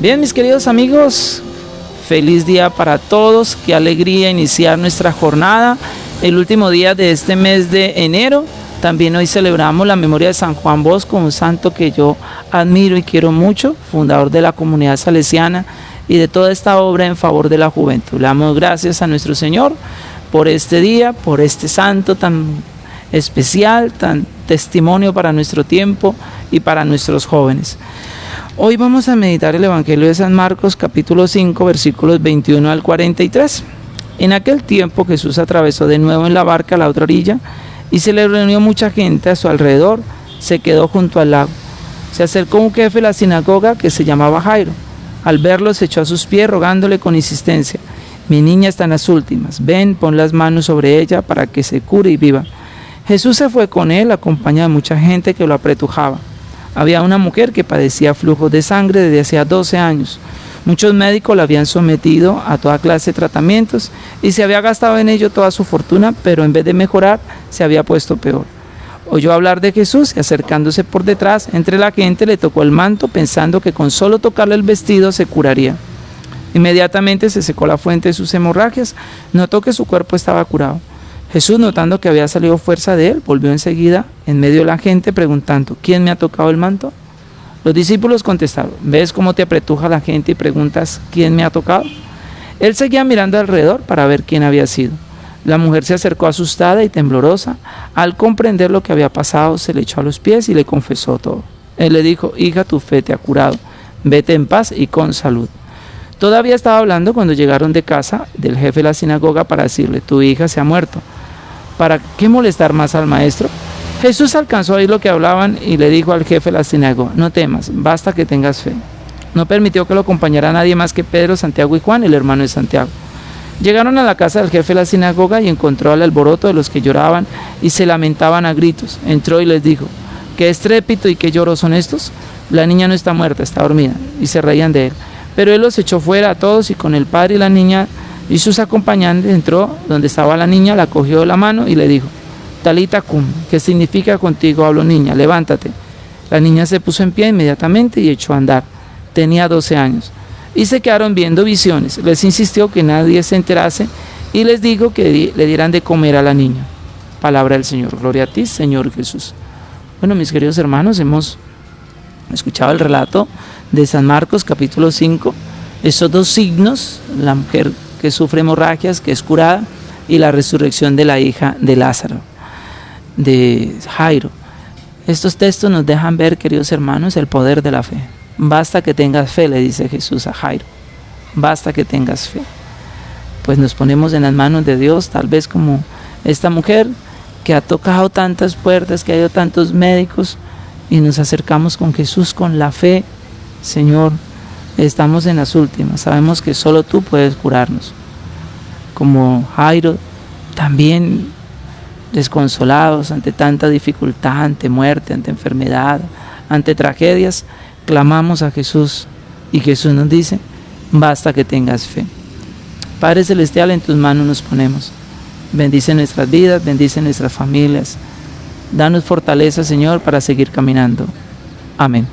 Bien, mis queridos amigos, feliz día para todos, qué alegría iniciar nuestra jornada, el último día de este mes de enero. También hoy celebramos la memoria de San Juan Bosco, un santo que yo admiro y quiero mucho, fundador de la comunidad salesiana y de toda esta obra en favor de la juventud. Le damos gracias a nuestro Señor por este día, por este santo tan especial, tan testimonio para nuestro tiempo y para nuestros jóvenes. Hoy vamos a meditar el Evangelio de San Marcos capítulo 5 versículos 21 al 43. En aquel tiempo Jesús atravesó de nuevo en la barca a la otra orilla y se le reunió mucha gente a su alrededor, se quedó junto al lago. Se acercó un jefe de la sinagoga que se llamaba Jairo. Al verlo se echó a sus pies rogándole con insistencia, mi niña está en las últimas, ven, pon las manos sobre ella para que se cure y viva. Jesús se fue con él, acompañado de mucha gente que lo apretujaba. Había una mujer que padecía flujos de sangre desde hacía 12 años. Muchos médicos la habían sometido a toda clase de tratamientos y se había gastado en ello toda su fortuna, pero en vez de mejorar, se había puesto peor. Oyó hablar de Jesús y acercándose por detrás, entre la gente le tocó el manto pensando que con solo tocarle el vestido se curaría. Inmediatamente se secó la fuente de sus hemorragias, notó que su cuerpo estaba curado. Jesús, notando que había salido fuerza de él, volvió enseguida en medio de la gente preguntando, ¿quién me ha tocado el manto? Los discípulos contestaron, ¿ves cómo te apretuja la gente y preguntas, ¿quién me ha tocado? Él seguía mirando alrededor para ver quién había sido. La mujer se acercó asustada y temblorosa. Al comprender lo que había pasado, se le echó a los pies y le confesó todo. Él le dijo, hija, tu fe te ha curado. Vete en paz y con salud. Todavía estaba hablando cuando llegaron de casa del jefe de la sinagoga para decirle, tu hija se ha muerto. ¿Para qué molestar más al maestro? Jesús alcanzó a oír lo que hablaban y le dijo al jefe de la sinagoga, no temas, basta que tengas fe. No permitió que lo acompañara nadie más que Pedro, Santiago y Juan, el hermano de Santiago. Llegaron a la casa del jefe de la sinagoga y encontró al alboroto de los que lloraban y se lamentaban a gritos. Entró y les dijo, ¿qué estrépito y qué lloro son estos? La niña no está muerta, está dormida. Y se reían de él. Pero él los echó fuera a todos y con el padre y la niña y sus acompañantes entró donde estaba la niña, la cogió de la mano y le dijo, Talita cum, que significa contigo hablo niña, levántate. La niña se puso en pie inmediatamente y echó a andar. Tenía 12 años. Y se quedaron viendo visiones. Les insistió que nadie se enterase y les dijo que le dieran de comer a la niña. Palabra del Señor. Gloria a ti, Señor Jesús. Bueno, mis queridos hermanos, hemos escuchado el relato de San Marcos capítulo 5, esos dos signos, la mujer que sufre hemorragias, que es curada, y la resurrección de la hija de Lázaro, de Jairo. Estos textos nos dejan ver, queridos hermanos, el poder de la fe. Basta que tengas fe, le dice Jesús a Jairo. Basta que tengas fe. Pues nos ponemos en las manos de Dios, tal vez como esta mujer que ha tocado tantas puertas, que ha ido tantos médicos, y nos acercamos con Jesús con la fe Señor, estamos en las últimas, sabemos que solo tú puedes curarnos. Como Jairo, también desconsolados ante tanta dificultad, ante muerte, ante enfermedad, ante tragedias, clamamos a Jesús y Jesús nos dice, basta que tengas fe. Padre Celestial, en tus manos nos ponemos. Bendice nuestras vidas, bendice nuestras familias. Danos fortaleza, Señor, para seguir caminando. Amén.